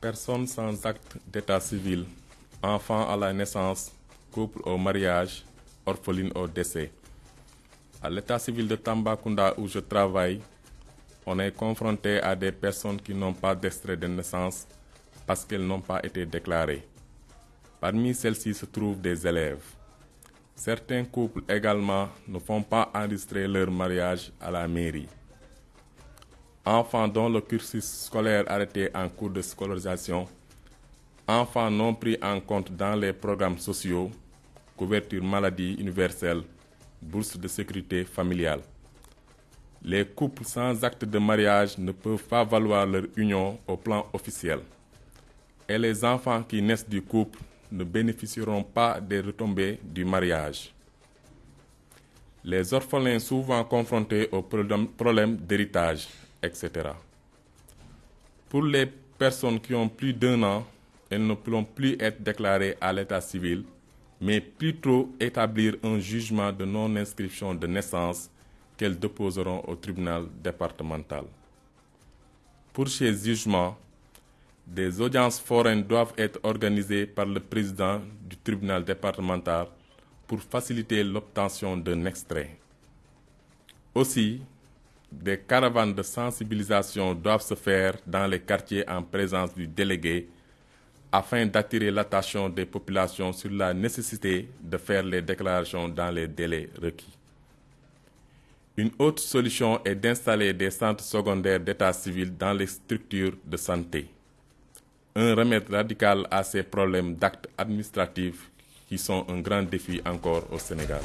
Personnes sans acte d'état civil, enfants à la naissance, couple au mariage, orphelines au décès. À l'état civil de Tambacounda où je travaille, on est confronté à des personnes qui n'ont pas d'extrait de naissance parce qu'elles n'ont pas été déclarées. Parmi celles-ci se trouvent des élèves. Certains couples également ne font pas enregistrer leur mariage à la mairie. Enfants dont le cursus scolaire arrêté en cours de scolarisation, enfants non pris en compte dans les programmes sociaux, couverture maladie universelle, bourse de sécurité familiale. Les couples sans acte de mariage ne peuvent pas valoir leur union au plan officiel. Et les enfants qui naissent du couple ne bénéficieront pas des retombées du mariage. Les orphelins souvent confrontés aux problèmes d'héritage, etc. Pour les personnes qui ont plus d'un an, elles ne pourront plus être déclarées à l'état civil, mais plutôt établir un jugement de non-inscription de naissance qu'elles déposeront au tribunal départemental. Pour ces jugements, des audiences foraines doivent être organisées par le président du tribunal départemental pour faciliter l'obtention d'un extrait. Aussi, des caravanes de sensibilisation doivent se faire dans les quartiers en présence du délégué afin d'attirer l'attention des populations sur la nécessité de faire les déclarations dans les délais requis. Une autre solution est d'installer des centres secondaires d'état civil dans les structures de santé. Un remède radical à ces problèmes d'actes administratifs qui sont un grand défi encore au Sénégal.